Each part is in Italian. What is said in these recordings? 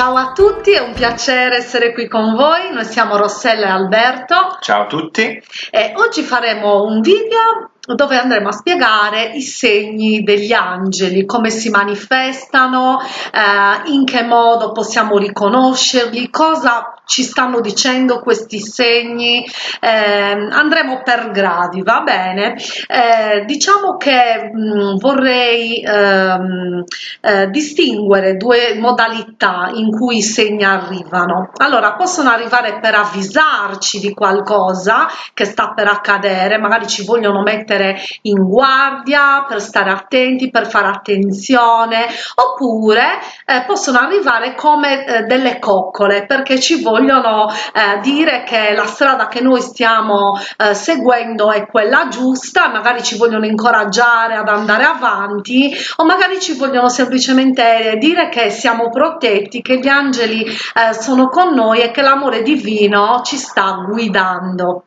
Ciao a tutti, è un piacere essere qui con voi. Noi siamo Rossella e Alberto. Ciao a tutti. E oggi faremo un video dove andremo a spiegare i segni degli angeli, come si manifestano, eh, in che modo possiamo riconoscerli, cosa ci stanno dicendo questi segni, eh, andremo per gradi, va bene? Eh, diciamo che mh, mm, vorrei ehm, eh, distinguere due modalità in cui i segni arrivano. Allora, possono arrivare per avvisarci di qualcosa che sta per accadere, magari ci vogliono mettere in guardia, per stare attenti, per fare attenzione, oppure eh, possono arrivare come eh, delle coccole, perché ci vogliono eh, dire che la strada che noi stiamo eh, seguendo è quella giusta, magari ci vogliono incoraggiare ad andare avanti o magari ci vogliono semplicemente dire che siamo protetti, che gli angeli eh, sono con noi e che l'amore divino ci sta guidando.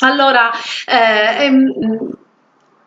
Allora, eh, ehm,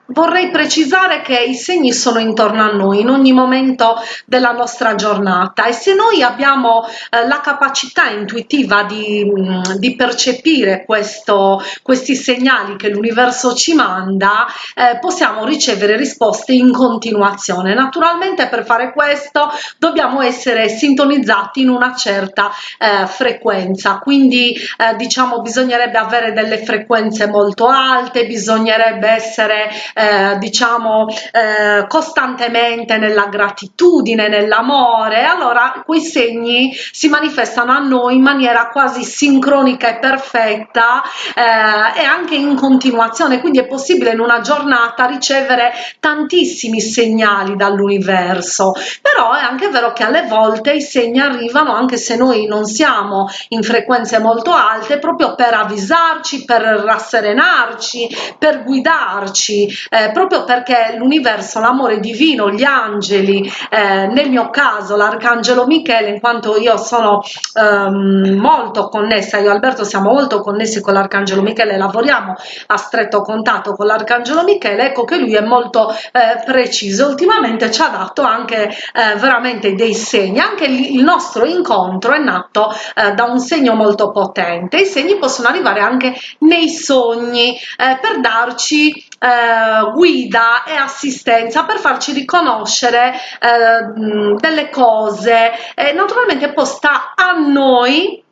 Vorrei precisare che i segni sono intorno a noi in ogni momento della nostra giornata e se noi abbiamo eh, la capacità intuitiva di, mm, di percepire questo, questi segnali che l'universo ci manda, eh, possiamo ricevere risposte in continuazione. Naturalmente per fare questo dobbiamo essere sintonizzati in una certa eh, frequenza, quindi eh, diciamo bisognerebbe avere delle frequenze molto alte, bisognerebbe essere eh, diciamo eh, costantemente nella gratitudine, nell'amore, allora quei segni si manifestano a noi in maniera quasi sincronica e perfetta eh, e anche in continuazione, quindi è possibile in una giornata ricevere tantissimi segnali dall'universo, però è anche vero che alle volte i segni arrivano anche se noi non siamo in frequenze molto alte proprio per avvisarci, per rasserenarci, per guidarci eh, proprio perché l'universo, l'amore divino, gli angeli, eh, nel mio caso l'arcangelo Michele, in quanto io sono ehm, molto connessa, io e Alberto siamo molto connessi con l'arcangelo Michele, lavoriamo a stretto contatto con l'arcangelo Michele, ecco che lui è molto eh, preciso, ultimamente ci ha dato anche eh, veramente dei segni, anche il nostro incontro è nato eh, da un segno molto potente, i segni possono arrivare anche nei sogni eh, per darci eh, guida e assistenza per farci riconoscere eh, delle cose e naturalmente poi sta a noi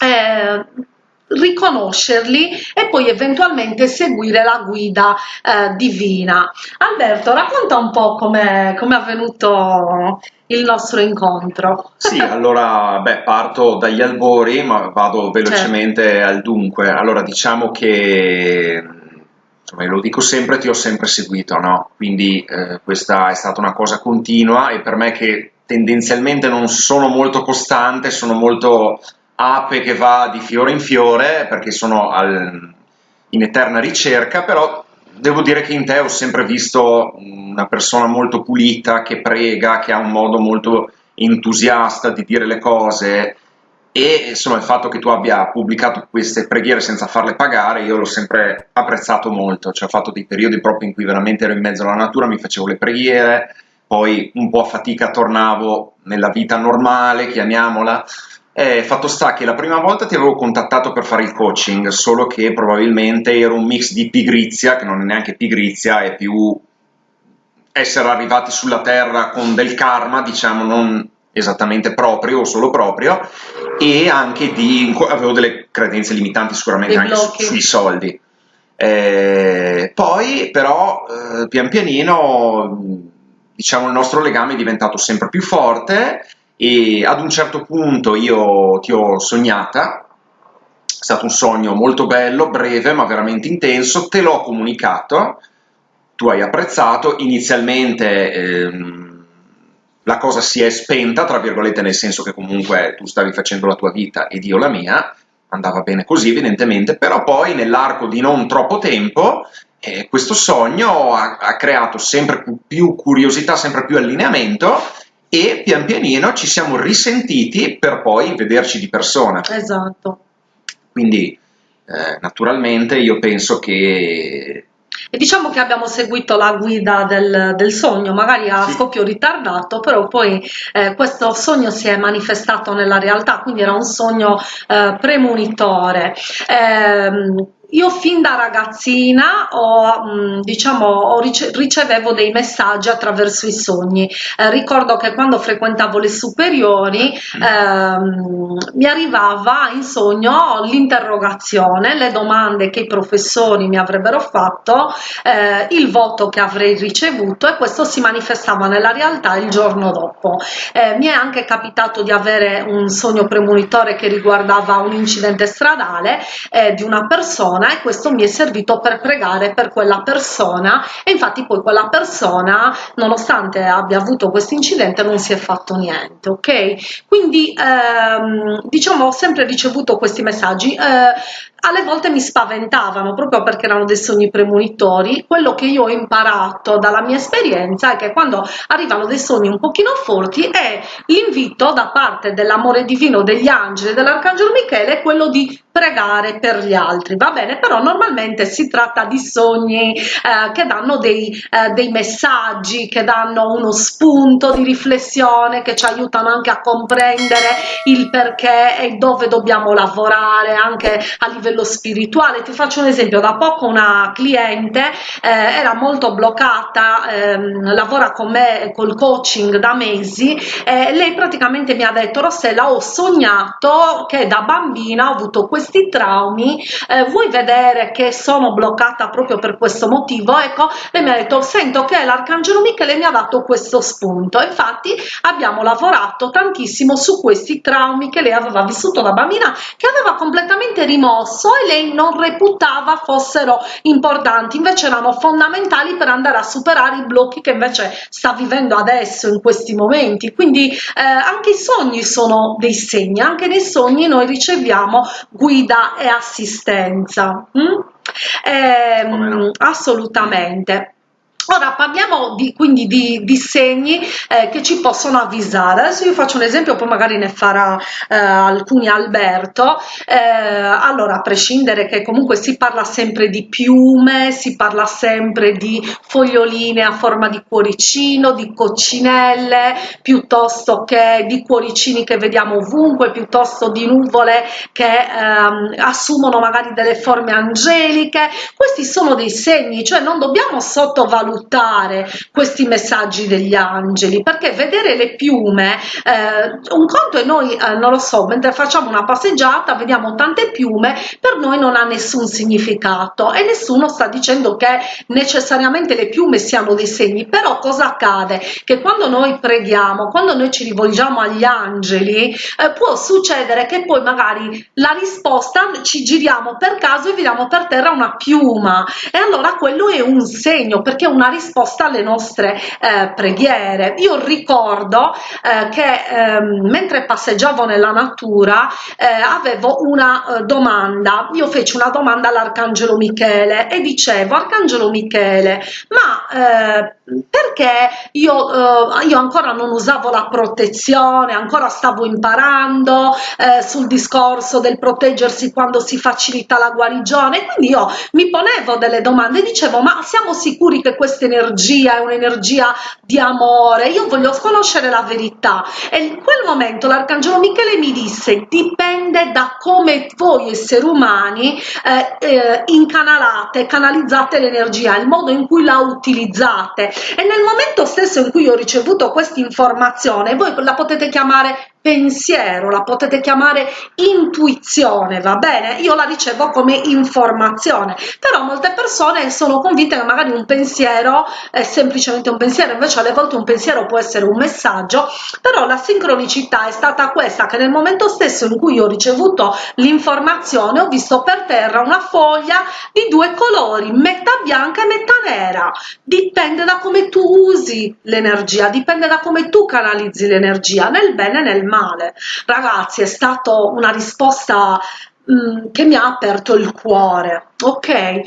eh, riconoscerli e poi eventualmente seguire la guida eh, divina. Alberto, racconta un po' come è avvenuto il nostro incontro. Sì, allora, beh, parto dagli albori, ma vado velocemente certo. al dunque. Allora, diciamo che insomma, lo dico sempre, ti ho sempre seguito, no? Quindi eh, questa è stata una cosa continua e per me che tendenzialmente non sono molto costante, sono molto ape che va di fiore in fiore perché sono al, in eterna ricerca, però devo dire che in te ho sempre visto una persona molto pulita, che prega, che ha un modo molto entusiasta di dire le cose, e insomma il fatto che tu abbia pubblicato queste preghiere senza farle pagare io l'ho sempre apprezzato molto, cioè ho fatto dei periodi proprio in cui veramente ero in mezzo alla natura, mi facevo le preghiere, poi un po' a fatica tornavo nella vita normale, chiamiamola, e fatto sta che la prima volta ti avevo contattato per fare il coaching, solo che probabilmente era un mix di pigrizia, che non è neanche pigrizia, è più essere arrivati sulla terra con del karma, diciamo, non esattamente proprio o solo proprio e anche di avevo delle credenze limitanti sicuramente anche su, sui soldi. Eh, poi però eh, pian pianino diciamo il nostro legame è diventato sempre più forte e ad un certo punto io ti ho sognata. È stato un sogno molto bello, breve ma veramente intenso, te l'ho comunicato, tu hai apprezzato, inizialmente ehm, la cosa si è spenta, tra virgolette, nel senso che comunque tu stavi facendo la tua vita ed io la mia, andava bene così evidentemente, però poi nell'arco di non troppo tempo eh, questo sogno ha, ha, creato sempre più curiosità, sempre più allineamento e pian pianino ci siamo risentiti per poi vederci di persona. Esatto. Quindi eh, naturalmente io penso che e diciamo che abbiamo seguito la guida del, del sogno, magari a sì. scoppio ritardato, però poi eh, questo sogno si è manifestato nella realtà, quindi era un sogno eh, premonitore. Eh, io fin da ragazzina ho, mm, diciamo, ho rice ricevevo dei messaggi attraverso i sogni. Eh, ricordo che quando frequentavo le superiori ehm, mi arrivava in sogno l'interrogazione, le domande che i professori mi avrebbero fatto, eh, il voto che avrei ricevuto e questo si manifestava nella realtà il giorno dopo. Eh, mi è anche capitato di avere un sogno premonitore che riguardava un incidente stradale eh, di una persona persona e questo mi è servito per pregare per quella persona e infatti poi quella persona nonostante abbia avuto questo incidente non si è fatto niente ok? Quindi ehm, diciamo ho sempre ricevuto questi messaggi eh, alle volte mi spaventavano proprio perché erano dei sogni premonitori. Quello che io ho imparato dalla mia esperienza è che quando arrivano dei sogni un pochino forti è l'invito da parte dell'amore divino degli angeli dell'arcangelo Michele quello di pregare per gli altri, va bene? Però normalmente si tratta di sogni eh, che danno dei, eh, dei messaggi, che danno uno spunto di riflessione, che ci aiutano anche a comprendere il perché e dove dobbiamo lavorare anche a livello livello spirituale. Ti faccio un esempio, da poco una cliente eh, era molto bloccata, ehm, lavora con me col coaching da mesi, e lei praticamente mi ha detto Rossella ho sognato che da bambina ho avuto questi traumi, eh, vuoi vedere che sono bloccata proprio per questo motivo? Ecco, lei mi ha detto sento che l'Arcangelo Michele mi ha dato questo spunto, infatti abbiamo lavorato tantissimo su questi traumi che lei aveva vissuto da bambina, che aveva completamente rimosso corso e lei non reputava fossero importanti, invece erano fondamentali per andare a superare i blocchi che invece sta vivendo adesso in questi momenti. Quindi eh, anche i sogni sono dei segni, anche nei sogni noi riceviamo guida e assistenza. Mm? Eh, assolutamente. Ora parliamo di, quindi di, di segni eh, che ci possono avvisare. Adesso io faccio un esempio, poi magari ne farà eh, alcuni Alberto. Eh, allora, a prescindere che comunque si parla sempre di piume, si parla sempre di foglioline a forma di cuoricino, di coccinelle, piuttosto che di cuoricini che vediamo ovunque, piuttosto di nuvole che ehm, assumono magari delle forme angeliche. Questi sono dei segni, cioè non dobbiamo sottovalutare sfruttare questi messaggi degli angeli perché vedere le piume eh, un conto è noi eh, non lo so mentre facciamo una passeggiata vediamo tante piume per noi non ha nessun significato e nessuno sta dicendo che necessariamente le piume siano dei segni però cosa accade? Che quando noi preghiamo quando noi ci rivolgiamo agli angeli eh, può succedere che poi magari la risposta ci giriamo per caso e vediamo per terra una piuma. E allora quello è un segno perché è risposta alle nostre eh, preghiere. Io ricordo eh, che ehm, mentre passeggiavo nella natura eh, avevo una eh, domanda, io feci una domanda all'Arcangelo Michele e dicevo Arcangelo Michele, ma eh, perché io, eh, io ancora non usavo la protezione, ancora stavo imparando sul discorso del proteggersi quando si facilita la guarigione, quindi io mi ponevo delle domande e dicevo ma siamo sicuri che questo questa energia è un'energia di amore, io voglio conoscere la verità. E in quel momento l'arcangelo Michele mi disse dipende da come voi esseri umani eh, eh, incanalate, canalizzate l'energia, il modo in cui la utilizzate. E nel momento stesso in cui ho ricevuto questa informazione voi la potete chiamare pensiero, la potete chiamare intuizione, va bene? Io la ricevo come informazione, però molte persone sono convinte che magari un pensiero è semplicemente un pensiero, invece alle volte un pensiero può essere un messaggio, però la sincronicità è stata questa che nel momento stesso in cui ho ricevuto l'informazione ho visto per terra una foglia di due colori, metà bianca e metà nera, dipende da come tu usi l'energia, dipende da come tu canalizzi l'energia, nel bene e nel male male. Ragazzi, è stata una risposta mh, mm, che mi ha aperto il cuore Ok, eh,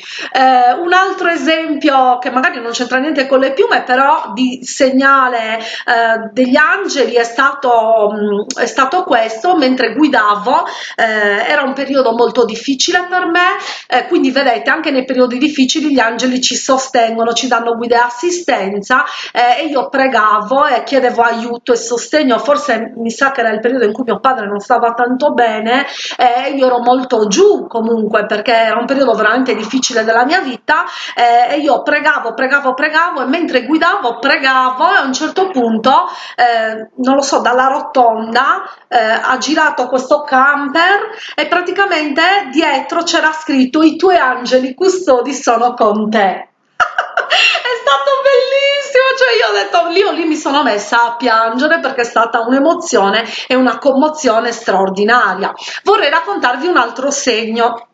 un altro esempio che magari non c'entra niente con le piume, però di segnale eh, degli angeli è stato, mh, mm, è stato questo, mentre guidavo, eh, era un periodo molto difficile per me, eh, quindi vedete anche nei periodi difficili gli angeli ci sostengono, ci danno guida e assistenza eh, e io pregavo e chiedevo aiuto e sostegno, forse mi sa che era il periodo in cui mio padre non stava tanto bene e io ero molto giù comunque perché era un periodo veramente difficile della mia vita eh, e io pregavo, pregavo, pregavo e mentre guidavo pregavo e a un certo punto, eh, non lo so, dalla rotonda eh, ha girato questo camper e praticamente dietro c'era scritto i tuoi angeli custodi sono con te è stato bellissimo, cioè io ho detto, io lì mi sono messa a piangere perché è stata un'emozione e una commozione straordinaria. Vorrei raccontarvi un altro segno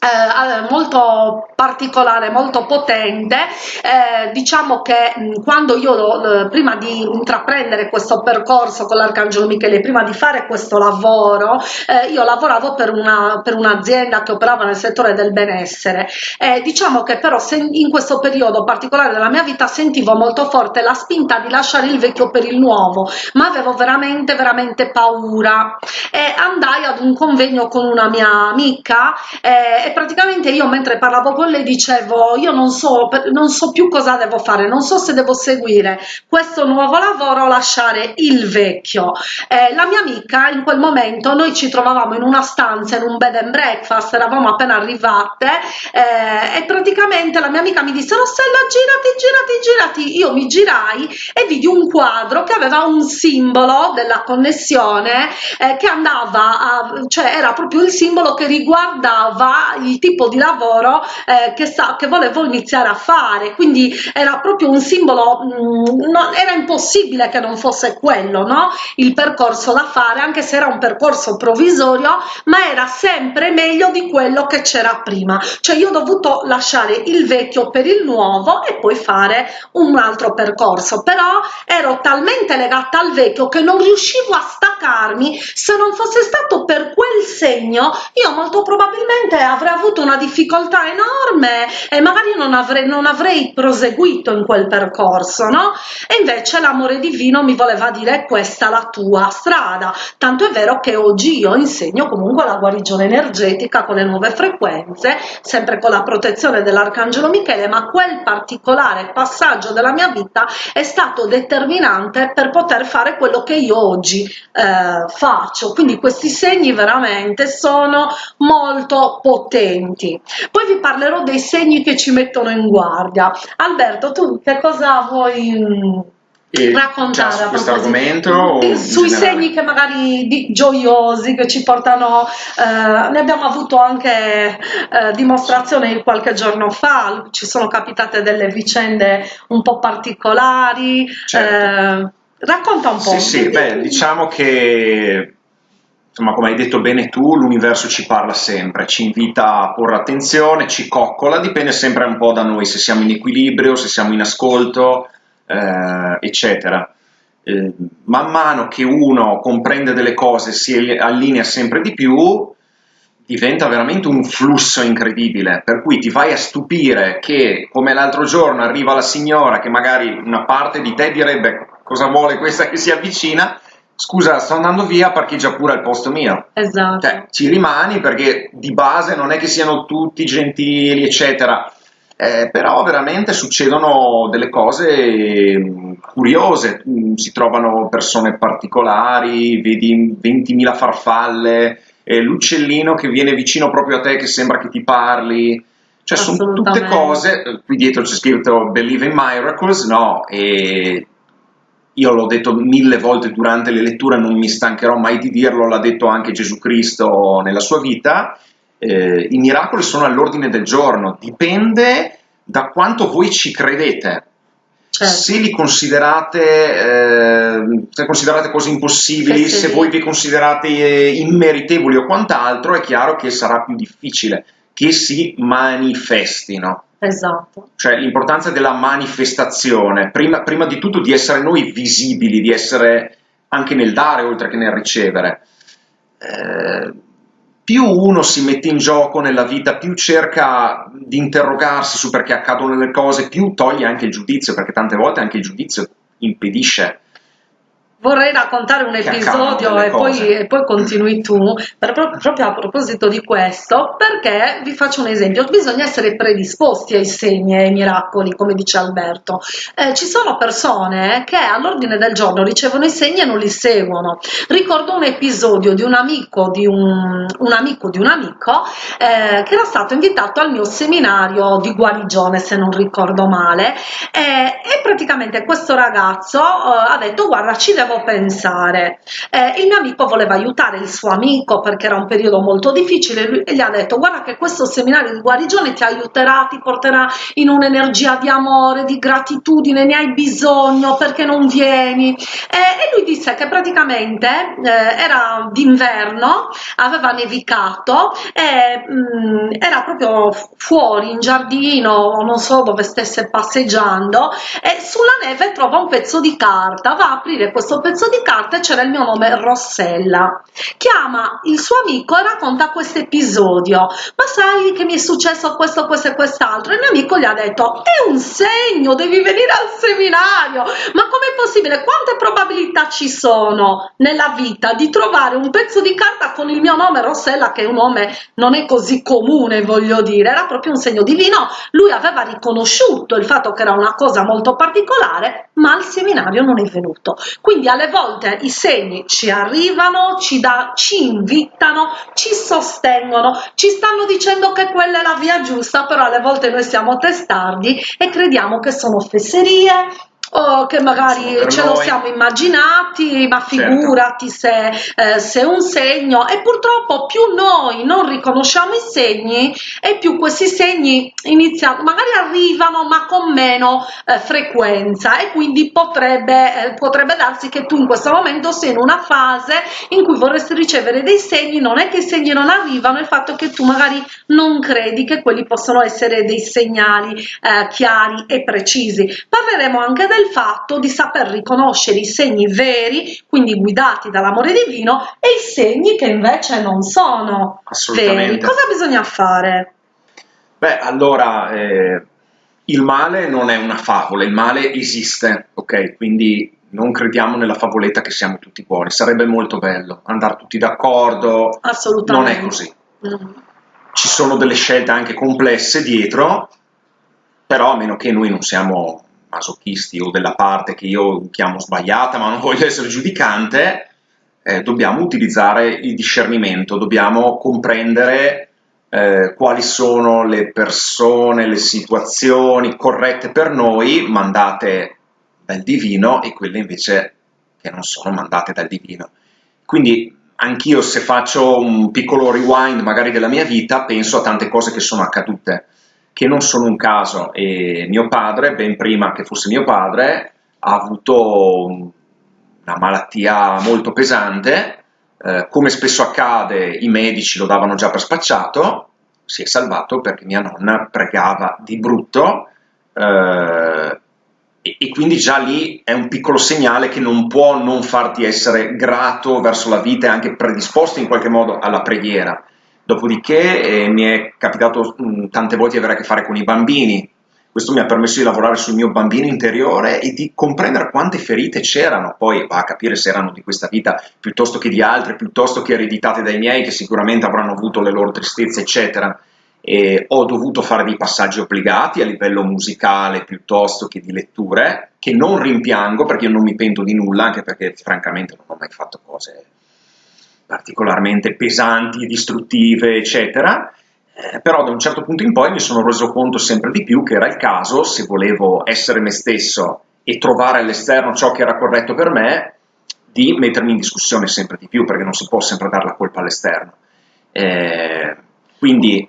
eh, molto particolare, molto potente, eh, diciamo che mh, quando io eh, prima di intraprendere questo percorso con l'Arcangelo Michele, prima di fare questo lavoro, eh, io lavoravo per, una, per un'azienda che operava nel settore del benessere, diciamo che però in questo periodo particolare della mia vita sentivo molto forte la spinta di lasciare il vecchio per il nuovo, ma avevo veramente veramente paura. E andai ad un convegno con una mia amica eh, praticamente io mentre parlavo con lei dicevo io non so, non so più cosa devo fare, non so se devo seguire questo nuovo lavoro o lasciare il vecchio. Eh, la mia amica in quel momento, noi ci trovavamo in una stanza, in un bed and breakfast, eravamo appena arrivate eh, e praticamente la mia amica mi disse Rossella girati, girati, girati, io mi girai e vidi un quadro che aveva un simbolo della connessione eh, che andava a, cioè era proprio il simbolo che riguardava il tipo di lavoro eh, che, sa, che volevo iniziare a fare, quindi era proprio un simbolo, mh, mm, no, era impossibile che non fosse quello, no? il percorso da fare, anche se era un percorso provvisorio, ma era sempre meglio di quello che c'era prima, cioè io ho dovuto lasciare il vecchio per il nuovo e poi fare un altro percorso, però ero talmente legata al vecchio che non riuscivo a staccarmi, se non fosse stato per quel segno, io molto probabilmente avrei avuto una difficoltà enorme e magari non avrei, non avrei proseguito in quel percorso, no? E invece l'amore divino mi voleva dire questa la tua strada, tanto è vero che oggi io insegno comunque la guarigione energetica con le nuove frequenze, sempre con la protezione dell'Arcangelo Michele, ma quel particolare passaggio della mia vita è stato determinante per poter fare quello che io oggi eh, faccio, quindi questi segni veramente sono molto potenti tutti. Poi vi parlerò dei segni che ci mettono in guardia. Alberto, tu che cosa vuoi mm, e raccontare su questo argomento sui segni che magari di, gioiosi che ci portano eh, ne abbiamo avuto anche eh, dimostrazione qualche giorno fa ci sono capitate delle vicende un po' particolari certo. eh, racconta un po' sì sì beh diciamo che insomma, come hai detto bene tu, l'universo ci parla sempre, ci invita a porre attenzione, ci coccola, dipende sempre un po' da noi, se siamo in equilibrio, se siamo in ascolto, eh, eccetera. Eh, man mano che uno comprende delle cose, si allinea sempre di più, diventa veramente un flusso incredibile, per cui ti vai a stupire che come l'altro giorno arriva la signora che magari una parte di te direbbe cosa vuole questa che si avvicina, scusa, sto andando via, parcheggia pure al posto mio. Esatto. Cioè, ci rimani perché di base non è che siano tutti gentili, eccetera. Eh, però veramente succedono delle cose mm, curiose, mm, si trovano persone particolari, vedi 20.000 farfalle, eh, l'uccellino che viene vicino proprio a te che sembra che ti parli, cioè sono tutte cose, eh, qui dietro c'è scritto Believe in Miracles, no? E io l'ho detto mille volte durante le letture, non mi stancherò mai di dirlo, l'ha detto anche Gesù Cristo nella sua vita, eh, i miracoli sono all'ordine del giorno, dipende da quanto voi ci credete. Certo. Se li considerate, eh, se considerate cose impossibili, sì. se voi vi considerate eh, immeritevoli o quant'altro, è chiaro che sarà più difficile che si manifestino. Esatto. Cioè l'importanza della manifestazione, prima, prima, di tutto di essere noi visibili, di essere anche nel dare oltre che nel ricevere. Eh, più uno si mette in gioco nella vita, più cerca di interrogarsi su perché accadono le cose, più toglie anche il giudizio, perché tante volte anche il giudizio impedisce Vorrei raccontare un episodio e poi, e poi, continui tu, proprio a proposito di questo, perché vi faccio un esempio, bisogna essere predisposti ai segni e ai miracoli, come dice Alberto. Eh, ci sono persone che all'ordine del giorno ricevono i segni e non li seguono. Ricordo un episodio di un amico di un, un amico di un amico eh, che era stato invitato al mio seminario di guarigione, se non ricordo male, eh, e praticamente questo ragazzo eh, ha detto guarda ci devo devo pensare. Eh, il mio amico voleva aiutare il suo amico perché era un periodo molto difficile lui, e gli ha detto guarda che questo seminario di guarigione ti aiuterà, ti porterà in un'energia di amore, di gratitudine, ne hai bisogno perché non vieni. Eh, e lui disse che praticamente eh, era d'inverno, aveva nevicato e mh, mm, era proprio fuori in giardino, non so dove stesse passeggiando e sulla neve trova un pezzo di carta, va a aprire questo pezzo di carta c'era il mio nome Rossella. Chiama il suo amico e racconta questo episodio. Ma sai che mi è successo questo, questo e quest'altro? Il mio amico gli ha detto, è un segno, devi venire al seminario. Ma com'è possibile? Quante probabilità ci sono nella vita di trovare un pezzo di carta con il mio nome Rossella, che è un nome non è così comune, voglio dire, era proprio un segno divino. Lui aveva riconosciuto il fatto che era una cosa molto particolare, ma al seminario non è venuto. Quindi alle volte i segni ci arrivano, ci, da, ci invitano, ci sostengono, ci stanno dicendo che quella è la via giusta, però alle volte noi siamo testardi e crediamo che sono fesserie, o che magari ce lo siamo immaginati, ma certo. figurati certo. se, eh, se un segno e purtroppo più noi non riconosciamo i segni e più questi segni iniziano, magari arrivano ma con meno eh, frequenza e quindi potrebbe, eh, potrebbe darsi che tu in questo momento sei in una fase in cui vorresti ricevere dei segni, non è che i segni non arrivano, il fatto che tu magari non credi che quelli possano essere dei segnali eh, chiari e precisi. Parleremo anche del del fatto di saper riconoscere i segni veri, quindi guidati dall'amore divino, e i segni che invece non sono veri. Cosa bisogna fare? Beh, allora, eh, il male non è una favola, il male esiste, ok? Quindi non crediamo nella favoletta che siamo tutti buoni, sarebbe molto bello andare tutti d'accordo, Assolutamente. non è così. Mm. Ci sono delle scelte anche complesse dietro, però a meno che noi non siamo masochisti o della parte che io chiamo sbagliata, ma non voglio essere giudicante, eh, dobbiamo utilizzare il discernimento, dobbiamo comprendere eh, quali sono le persone, le situazioni corrette per noi, mandate dal divino, e quelle invece che non sono mandate dal divino. Quindi anch'io se faccio un piccolo rewind magari della mia vita, penso a tante cose che sono accadute che non sono un caso e mio padre, ben prima che fosse mio padre, ha avuto una malattia molto pesante, eh, come spesso accade i medici lo davano già per spacciato, si è salvato perché mia nonna pregava di brutto eh, e, e quindi già lì è un piccolo segnale che non può non farti essere grato verso la vita e anche predisposto in qualche modo alla preghiera. Dopodiché eh, mi è capitato mh, mm, tante volte di avere a che fare con i bambini, questo mi ha permesso di lavorare sul mio bambino interiore e di comprendere quante ferite c'erano, poi va a capire se erano di questa vita piuttosto che di altre, piuttosto che ereditate dai miei che sicuramente avranno avuto le loro tristezze, eccetera. E ho dovuto fare dei passaggi obbligati a livello musicale piuttosto che di letture, che non rimpiango perché io non mi pento di nulla, anche perché francamente non ho mai fatto cose particolarmente pesanti, distruttive, eccetera, eh, però da un certo punto in poi mi sono reso conto sempre di più che era il caso, se volevo essere me stesso e trovare all'esterno ciò che era corretto per me, di mettermi in discussione sempre di più, perché non si può sempre dare la colpa all'esterno. Eh, quindi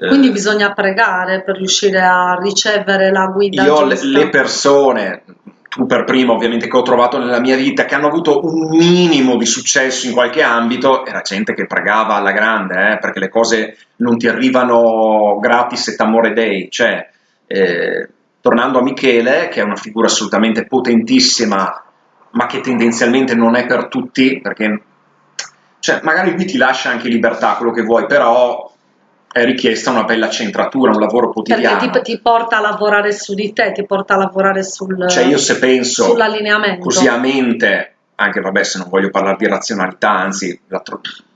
eh, quindi bisogna pregare per riuscire a ricevere la guida. Io giusta. le persone, tu per primo ovviamente che ho trovato nella mia vita, che hanno avuto un minimo di successo in qualche ambito, era gente che pregava alla grande, eh, perché le cose non ti arrivano gratis et amore dei, cioè, eh, tornando a Michele, che è una figura assolutamente potentissima, ma che tendenzialmente non è per tutti, perché cioè magari lui ti lascia anche libertà, quello che vuoi, però è richiesta una bella centratura, un lavoro quotidiano. Perché ti, ti, porta a lavorare su di te, ti porta a lavorare sul, cioè io se penso sull'allineamento. Così a mente, anche vabbè se non voglio parlare di razionalità, anzi la,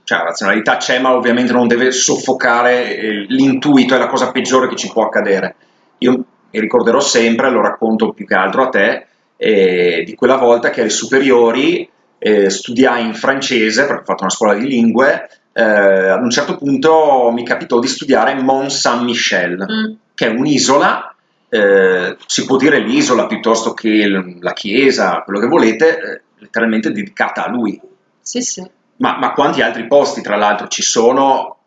cioè, la razionalità c'è ma ovviamente non deve soffocare eh, l'intuito, è la cosa peggiore che ci può accadere. Io mi ricorderò sempre, lo racconto più che altro a te, eh, di quella volta che alle superiori eh, studiai in francese, perché ho fatto una scuola di lingue, eh, ad un certo punto mi capitò di studiare Mont Saint-Michel, mm. che è un'isola, eh, si può dire l'isola piuttosto che la chiesa, quello che volete, eh, letteralmente dedicata a lui. Sì, sì. Ma, ma quanti altri posti, tra l'altro, ci sono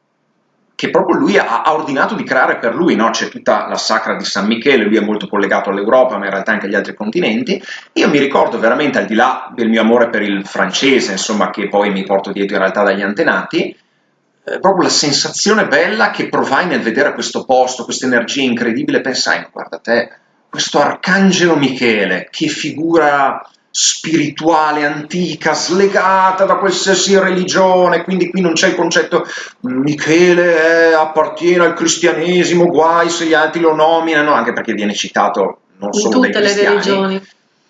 che proprio lui ha, ha, ordinato di creare per lui, no? c'è tutta la sacra di San Michele, lui è molto collegato all'Europa, ma in realtà anche agli altri continenti. Io mi ricordo veramente, al di là del mio amore per il francese, insomma, che poi mi porto dietro in realtà dagli antenati, eh, proprio la sensazione bella che provai nel vedere questo posto, questa energia incredibile, pensai, guarda te, questo arcangelo Michele, che figura spirituale, antica, slegata da qualsiasi religione, quindi qui non c'è il concetto Michele appartiene al cristianesimo, guai se gli altri lo nominano, anche perché viene citato non In solo tutte le religioni,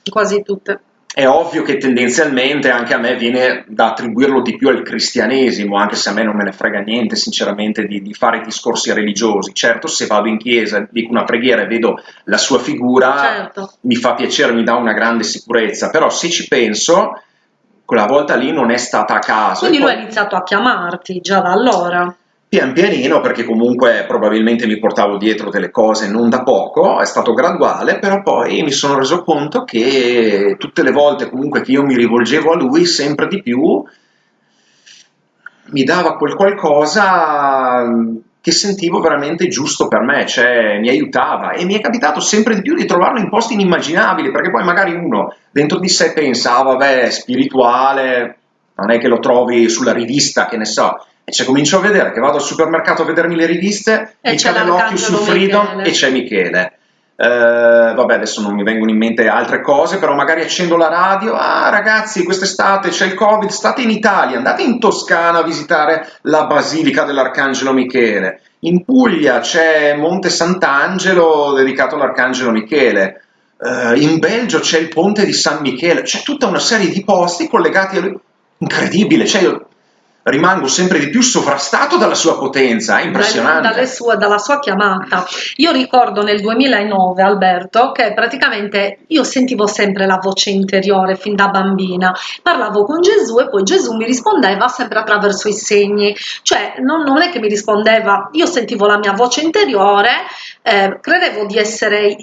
quasi tutte è ovvio che tendenzialmente anche a me viene da attribuirlo di più al cristianesimo, anche se a me non me ne frega niente sinceramente di, di fare discorsi religiosi. Certo, se vado in chiesa, dico una preghiera e vedo la sua figura, certo. mi fa piacere, mi dà una grande sicurezza, però se ci penso, quella volta lì non è stata a caso. Quindi lui poi... ha iniziato a chiamarti già da allora? Pian pianino, perché comunque probabilmente mi portavo dietro delle cose non da poco, è stato graduale, però poi mi sono reso conto che tutte le volte comunque che io mi rivolgevo a lui, sempre di più, mi dava quel qualcosa che sentivo veramente giusto per me, cioè mi aiutava. E mi è capitato sempre di più di trovarlo in posti inimmaginabili, perché poi magari uno dentro di sé pensa, ah, vabbè, spirituale, non è che lo trovi sulla rivista, che ne so, e cioè comincio a vedere che vado al supermercato a vedermi le riviste, e mi cade l'occhio su Freedom Michele. e c'è Michele. Uh, vabbè, adesso non mi vengono in mente altre cose, però magari accendo la radio, ah ragazzi, quest'estate c'è il Covid, state in Italia, andate in Toscana a visitare la Basilica dell'Arcangelo Michele. In Puglia c'è Monte Sant'Angelo dedicato all'Arcangelo Michele. Uh, in Belgio c'è il Ponte di San Michele, c'è tutta una serie di posti collegati a lui. Incredibile, cioè io rimango sempre di più sovrastato dalla sua potenza, è impressionante. Sue, dalla sua chiamata. Io ricordo nel 2009, Alberto, che praticamente io sentivo sempre la voce interiore fin da bambina, parlavo con Gesù e poi Gesù mi rispondeva sempre attraverso i segni, cioè non, non è che mi rispondeva, io sentivo la mia voce interiore, eh, credevo di essere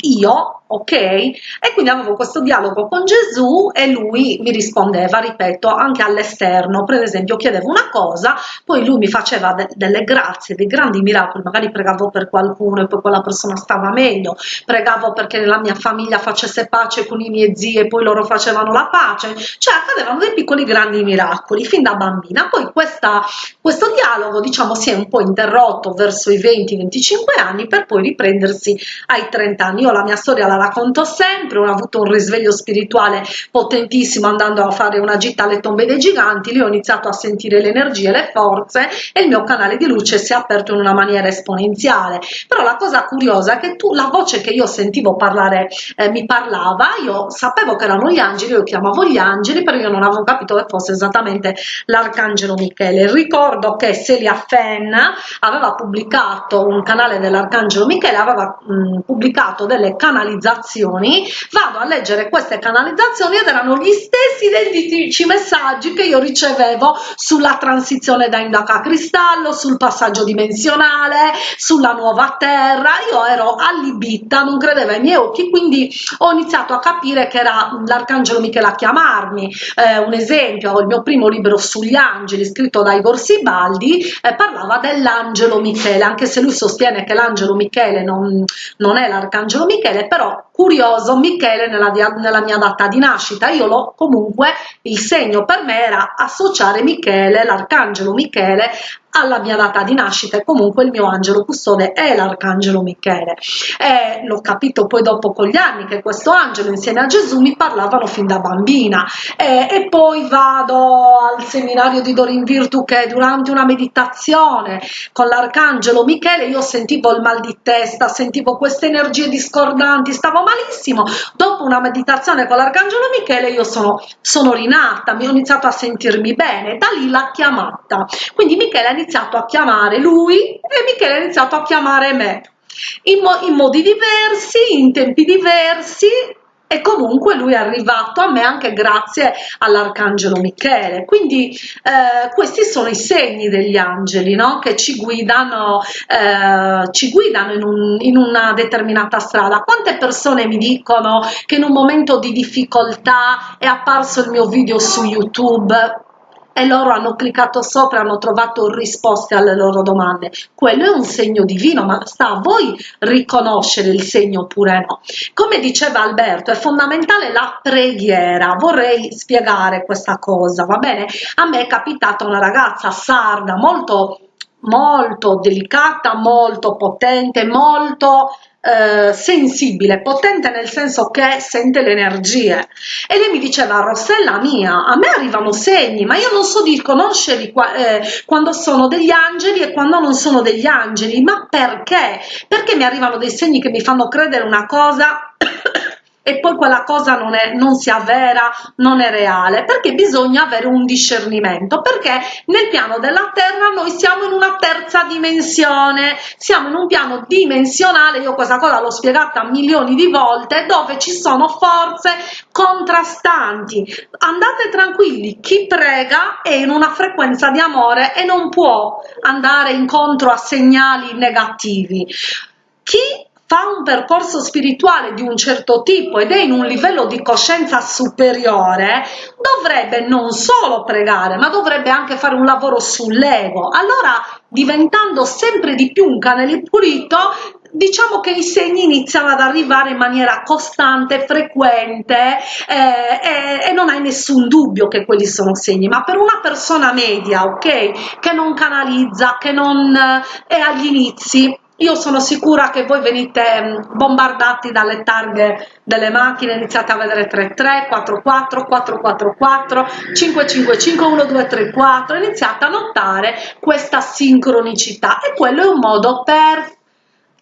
io, ok? E quindi avevo questo dialogo con Gesù e lui mi rispondeva, ripeto, anche all'esterno, per esempio chiedevo una cosa, poi lui mi faceva de delle grazie, dei grandi miracoli, magari pregavo per qualcuno e poi quella persona stava meglio, pregavo perché la mia famiglia facesse pace con i miei zii e poi loro facevano la pace, cioè accadevano dei piccoli grandi miracoli fin da bambina, poi questa, questo dialogo diciamo si è un po' interrotto verso i 20-25 anni per poi riprendersi ai 30 anni anni. Io la mia storia la racconto sempre, ho avuto un risveglio spirituale potentissimo andando a fare una gita alle tombe dei giganti, lì ho iniziato a sentire le energie, le forze e il mio canale di luce si è aperto in una maniera esponenziale. Però la cosa curiosa è che tu, la voce che io sentivo parlare, eh, mi parlava, io sapevo che erano gli angeli, io chiamavo gli angeli, però io non avevo capito che fosse esattamente l'arcangelo Michele. Ricordo che Celia Fenn aveva pubblicato un canale dell'arcangelo Michele, aveva mh, pubblicato fatto delle canalizzazioni, vado a leggere queste canalizzazioni ed erano gli stessi identici messaggi che io ricevevo sulla transizione da indaca a cristallo, sul passaggio dimensionale, sulla nuova terra, io ero allibita, non credevo ai miei occhi, quindi ho iniziato a capire che era l'arcangelo Michele a chiamarmi, eh, un esempio, il mio primo libro sugli angeli scritto da Igor Sibaldi eh, parlava dell'angelo Michele, anche se lui sostiene che l'angelo Michele non, non è l'arcangelo Angelo Michele, però curioso Michele nella, nella mia data di nascita, io l'ho comunque, il segno per me era associare Michele, l'arcangelo Michele, alla mia data di nascita e comunque il mio angelo custode è l'arcangelo Michele. E l'ho capito poi dopo con gli anni che questo angelo insieme a Gesù mi parlavano fin da bambina. E, e poi vado al seminario di Dorin Virtu che durante una meditazione con l'arcangelo Michele. Io sentivo il mal di testa sentivo queste energie discordanti stavo malissimo dopo una meditazione con l'arcangelo Michele io sono, sono rinata mi ho iniziato a sentirmi bene. Da lì l'ha chiamata. Quindi Michele iniziato a chiamare lui e Michele ha iniziato a chiamare me. In, mo in modi diversi, in tempi diversi e comunque lui è arrivato a me anche grazie all'arcangelo Michele. Quindi eh, questi sono i segni degli angeli no? che ci guidano eh, ci guidano in, un, in, una determinata strada. Quante persone mi dicono che in un momento di difficoltà è apparso il mio video su youtube e loro hanno cliccato sopra e hanno trovato risposte alle loro domande. Quello è un segno divino, ma sta a voi riconoscere il segno oppure no. Come diceva Alberto, è fondamentale la preghiera. Vorrei spiegare questa cosa, va bene? A me è capitata una ragazza sarda molto molto delicata, molto potente, molto eh, sensibile, potente nel senso che sente le energie. E lei mi diceva, Rossella mia, a me arrivano segni, ma io non so di riconoscerli qua, eh, quando sono degli angeli e quando non sono degli angeli. Ma perché? Perché mi arrivano dei segni che mi fanno credere una cosa e poi quella cosa non, è, non si avvera, non è reale, perché bisogna avere un discernimento, perché nel piano della Terra noi siamo in una terza dimensione, siamo in un piano dimensionale, io questa cosa l'ho spiegata milioni di volte, dove ci sono forze contrastanti. Andate tranquilli, chi prega è in una frequenza di amore e non può andare incontro a segnali negativi. Chi fa un percorso spirituale di un certo tipo ed è in un livello di coscienza superiore, dovrebbe non solo pregare, ma dovrebbe anche fare un lavoro sull'ego. Allora, diventando sempre di più un canale pulito, diciamo che i segni iniziano ad arrivare in maniera costante, frequente eh, e, e, non hai nessun dubbio che quelli sono segni, ma per una persona media, ok, che non canalizza, che non eh, è agli inizi, io sono sicura che voi venite mm, bombardati dalle targhe delle macchine, iniziate a vedere 33, 44, 444, 555, 1234, iniziate a notare questa sincronicità e quello è un modo per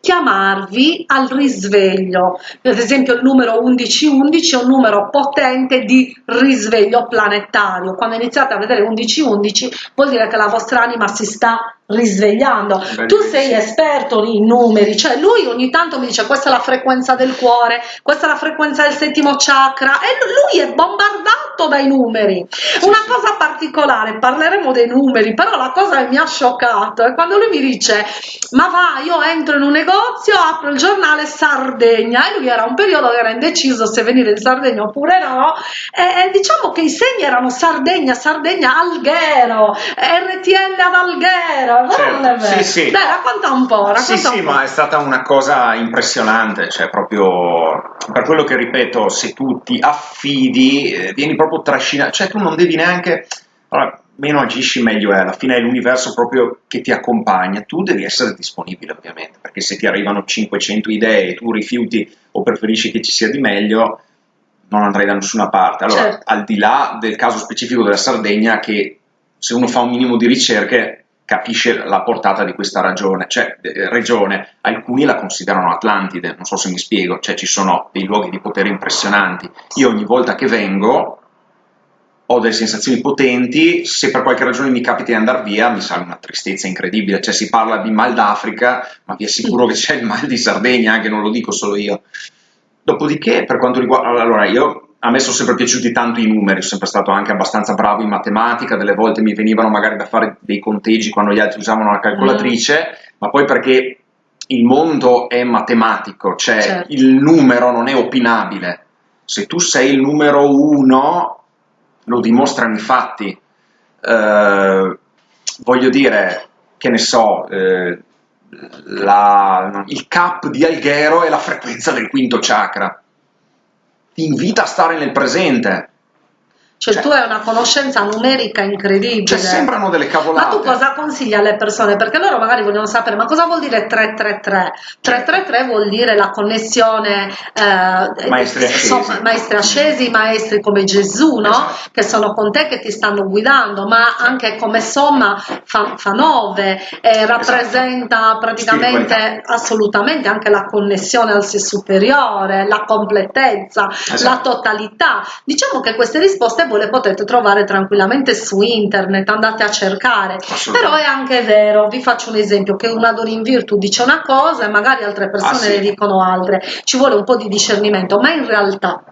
chiamarvi al risveglio. Ad esempio il numero 1111 è un numero potente di risveglio planetario. Quando iniziate a vedere 1111 vuol dire che la vostra anima si sta risvegliando. Bellissimo. Tu sei esperto in numeri, cioè lui ogni tanto mi dice questa è la frequenza del cuore, questa è la frequenza del settimo chakra e lui è bombardato dai numeri. Una cosa particolare, parleremo dei numeri, però la cosa che mi ha scioccato è quando lui mi dice ma va, io entro in un negozio, apro il giornale Sardegna e lui era un periodo che era indeciso se venire in Sardegna oppure no e, e diciamo che i segni erano Sardegna, Sardegna, Alghero, RTL ad Alghero, certo, sì, sì. Dai, racconta un po', racconta Sì, un sì, po'. ma è stata una cosa impressionante, cioè proprio per quello che ripeto, se tu ti affidi, eh, vieni proprio trascinato, cioè tu non devi neanche... Allora, meno agisci meglio è, alla fine è l'universo proprio che ti accompagna, tu devi essere disponibile ovviamente, perché se ti arrivano 500 idee e tu rifiuti o preferisci che ci sia di meglio, non andrai da nessuna parte. Allora, certo. al di là del caso specifico della Sardegna, che se uno fa un minimo di ricerche capisce la portata di questa ragione, cioè, eh, regione, alcuni la considerano Atlantide, non so se mi spiego, cioè ci sono dei luoghi di potere impressionanti, io ogni volta che vengo ho delle sensazioni potenti, se per qualche ragione mi capita di andare via mi sale una tristezza incredibile, cioè si parla di mal d'Africa, ma vi assicuro che c'è il mal di Sardegna, anche non lo dico solo io. Dopodiché, per quanto riguarda, allora io a me sono sempre piaciuti tanto i numeri, sono sempre stato anche abbastanza bravo in matematica, delle volte mi venivano magari da fare dei conteggi quando gli altri usavano la calcolatrice, mm. ma poi perché il mondo è matematico, cioè certo. il numero non è opinabile. Se tu sei il numero uno, lo dimostrano i fatti. Eh, voglio dire, che ne so, eh, la, il cap di Alghero è la frequenza del quinto chakra ti invita a stare nel presente. Cioè, cioè, tu hai una conoscenza numerica incredibile. Cioè, sembrano delle cavolate. Ma tu cosa consigli alle persone? Perché loro magari vogliono sapere, ma cosa vuol dire 333? 333 vuol dire la connessione eh, maestri, ascesi. So, maestri ascesi, maestri come Gesù, no? Esatto. Che sono con te, che ti stanno guidando, ma anche come somma fa, fa 9 e rappresenta esatto. praticamente assolutamente anche la connessione al sé superiore, la completezza, esatto. la totalità. Diciamo che queste risposte voi le potete trovare tranquillamente su internet, andate a cercare. Però è anche vero, vi faccio un esempio, che una Dorin Virtu dice una cosa e magari altre persone ah, sì. ne dicono altre, ci vuole un po' di discernimento, ma in realtà